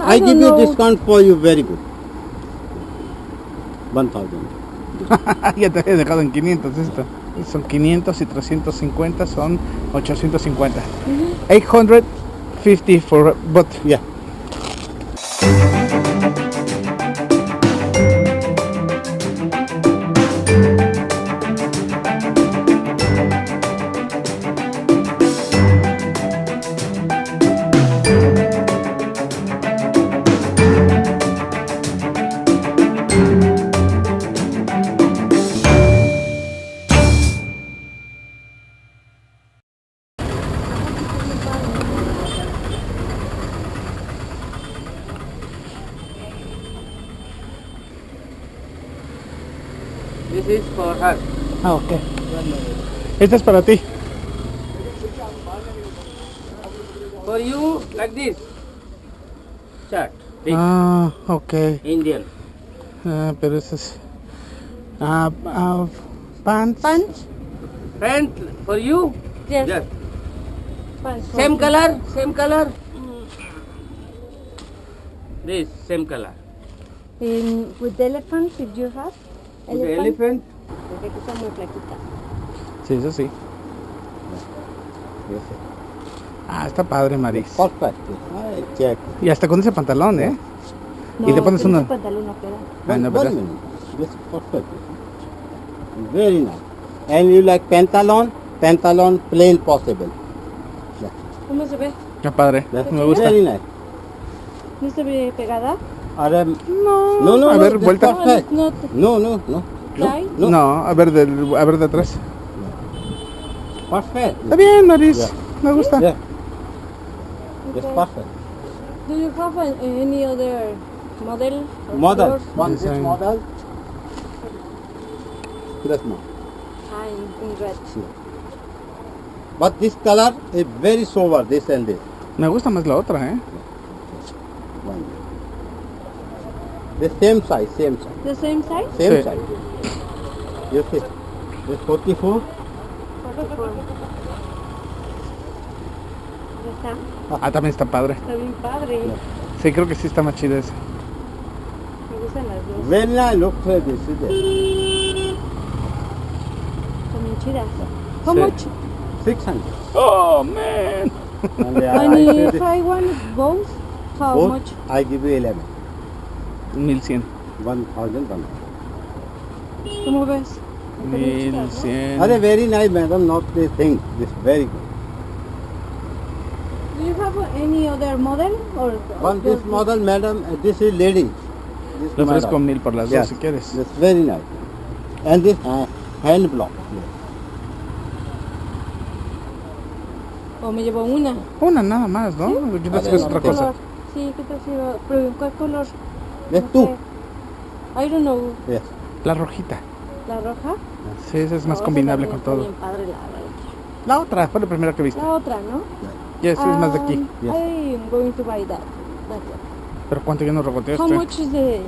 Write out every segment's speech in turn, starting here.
I, give you discount for you very good. 1000. ya te había dejado en 500 esto. Son 500 y 350 son 850. 850 for but Yeah. This is for her. Ah, ok. Esta es para ti. For you, like this. Shirt. Big Ah, ok. Indian. Ah, pero ese es. Ah, ah, pants. Pants? Pant for you. Yes. Yes. Pants. Same me. color. Same color. This same color. In, with the elephant, if you have. With the elephant. Porque aquí está muy flaquita. Sí, eso sí. Yes. Ah, está padre, Maris. Y hasta con ese pantalón, ¿eh? No, Y te pones ese pantalón no queda. No, One- ¿verdad? one minute. Yes, perfect. Very nice. And you like pantalon? Pantalon plain possible. ¿Cómo se ve? Está padre. Me gusta. Very nice. ¿No se ve pegada? Ahora, No, no, no, a no, ver, vuelta. No, No, no, no. No, no. No, a ver, del, a ver de atrás. Perfect. Está bien, Maris. Yeah. Me gusta. Yeah, it's Okay. perfect. Do you have an, any other model? Model. One this Design. model. This one. Ah, in, red. But this color is very sober, this and this. Me gusta más la otra, ¿eh? One. The same size, same size. The same size? Same Sí. size. You see, this 44. Ya está. Ah, también está padre. Está bien padre. Sí, creo que sí está más chida esa. Me gustan las dos. Nice, look for this. bien chidas. How Sí. much? 600. Oh, man. And the I And say if I want both, how both, much? I give you 11. 1100. 1000, one. ¿Cómo ves? Están bien chidas, ¿no? 1100. Are very nice, madam, not this thing. This very good. Do you have any other model or One this just- model, madam, uh, this is lady. This Le ofrezco madam. mil por las Yes, dos si quieres. That's very nice. And this uh, hand block. O me llevo una. Una nada más, ¿no? ¿Qué tal si es Vale, otra ¿Qué cosa? color? Sí, ¿qué tal si va- Pero ¿en cuál color? No two. sé. I don't know. Yes. La rojita. ¿La roja? Sí, esa es más No, combinable con todo. bien padre la, otra, fue la primera que viste. la otra, ¿no? Ya, sí, es más de aquí. Um, Yes. I am going to buy that. Pero ¿cuánto ya nos How regoteaste? much is the... is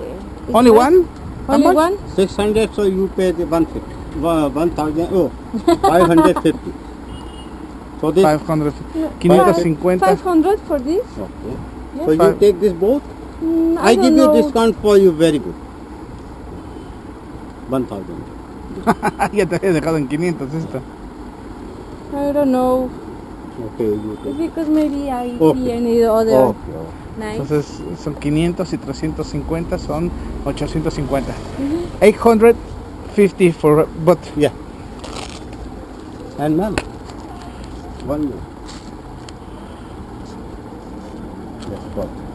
Only one? How Only much? one? 600, so you pay the 150. One- 1000, oh, 550. So this, 500. No, 550. 500 for this? okay. Yes. So you Five. take this both? Mm, I, I, give you know. discount for you very good. 1000. ya te había dejado en 500 esta. I don't know. Okay, you It's take. because maybe I Okay. see any other Okay, nice. Entonces son 500 y 350 son 850. Mhm. 850 for but Yeah. And ma'am, one minute. Yes, got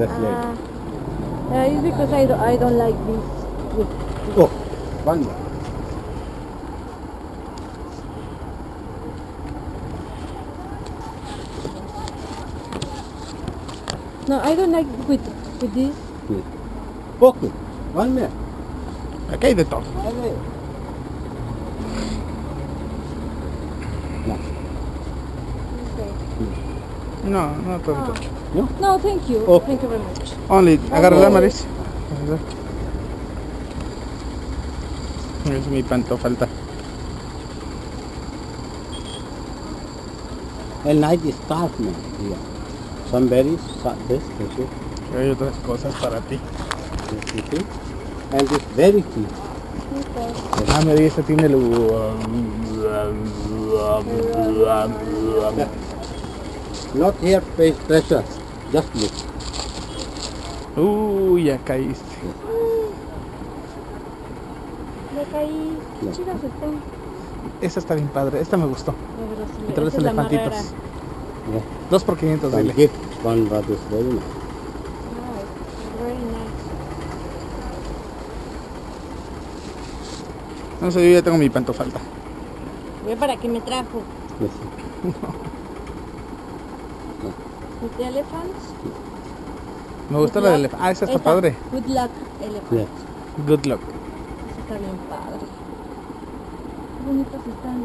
it. That's lady. Ah, uh, it's because I don't, I don't like this. this. Oh, one more. No, I don't like with with this. Yes. Okay, one minute. aquí hay de todo. Okay. No, no tanto. No, thank you. Okay. Thank you very much. Only, agárrala. Maris. Es mi pantofalta. A nice scarf, ma'am. Yeah. Some berries, some this, this, this, Hay otras cosas para ti. you. And this very. Okay. Ah, mira, esta tiene el... Not here face pressure. Just look. Uy, ya caíste. De acá ahí, qué No. chidas están. Esta está bien padre, esta me gustó. Sí, Entre los elefantitos. Yeah. Dos por 500, One dile. one but it's very nice. Nice, very nice. No sé, yo ya tengo mi pantofalta. Ve para qué me trajo. With elephants. Me gusta la del... Ah, esa está Esta, padre. Good luck, elephant. Yeah. Good luck. Esa está bien padre. Qué bonitas están.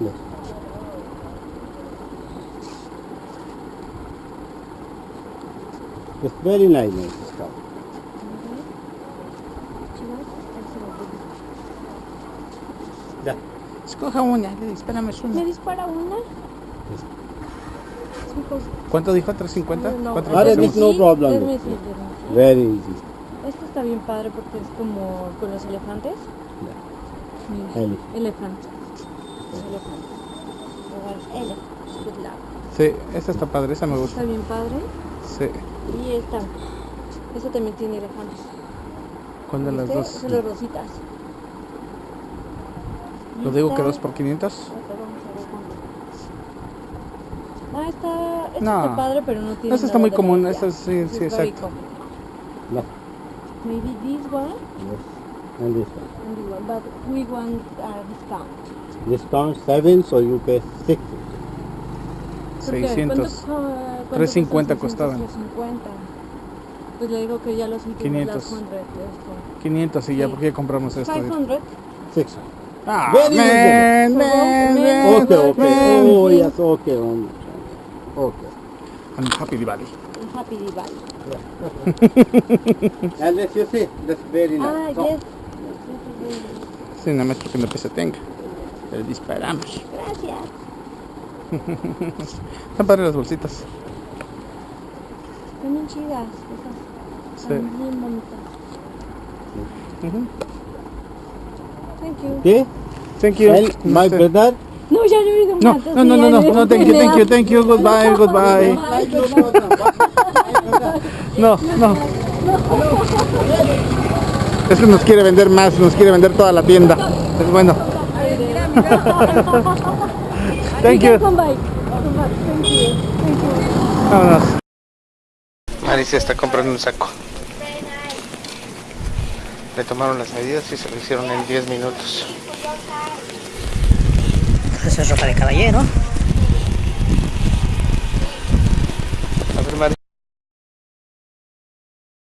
Yes. It's very nice, nice doy. Yeah. Escoja una, espérame ¿Me una. dispara una? Cinco. ¿Cuánto dijo? ¿350? No, ¿Cuánto Vale, le this pusimos? no problem. Very easy. Esto está bien padre porque es como con los elefantes. Mira, Ele- elefante. Elefante. Igual, ele. Good luck. Sí, esa está padre, esa me Está gusta. bien padre. Sí. Y esta. Esta también tiene elefantes. ¿Cuál de las dos? Son las rositas. Lo digo que esta- dos por 500. Ahorita vamos a ver cuánto. Ah, No. está padre, pero no tiene está nada muy de común, esta sí, sí, exacto. No. Maybe this one Yes. And this one. and this one, but we want a discount. Discount seven, so you pay six. ¿Por qué? 600. ¿Cuánto, ah, cuánto 350 cuestan? costaban. 350. Pues le digo que ya los últimos 500. las 100 de esto. 500 y ya, Sí. ¿por qué compramos esto? 500. Six. Ah, Very man, man, man, Okay, okay. man. Oh, yes, okay. Okay. I'm happy Diwali. Happy Diwali. And this, you see, that's very nice. Ah, So- yes. Sí, nada más porque no pesa tenga. Le disparamos. Gracias. Están padres las bolsitas. Están bien chidas. Esas. Sí. Están bien bonitas. Ujú. Thank you. Okay. Thank you. And my brother. No, ya no he ido No, no, no, no, no, no, thank you, thank you, thank you, goodbye, goodbye. No, no. Es que nos quiere vender más, nos quiere vender toda la tienda. Es bueno. Thank you. Come back. Come back. Thank you. Thank you. Vámonos. Alicia está comprando un saco. Le tomaron las medidas y se lo hicieron en 10 minutos. Eso es ropa de caballero.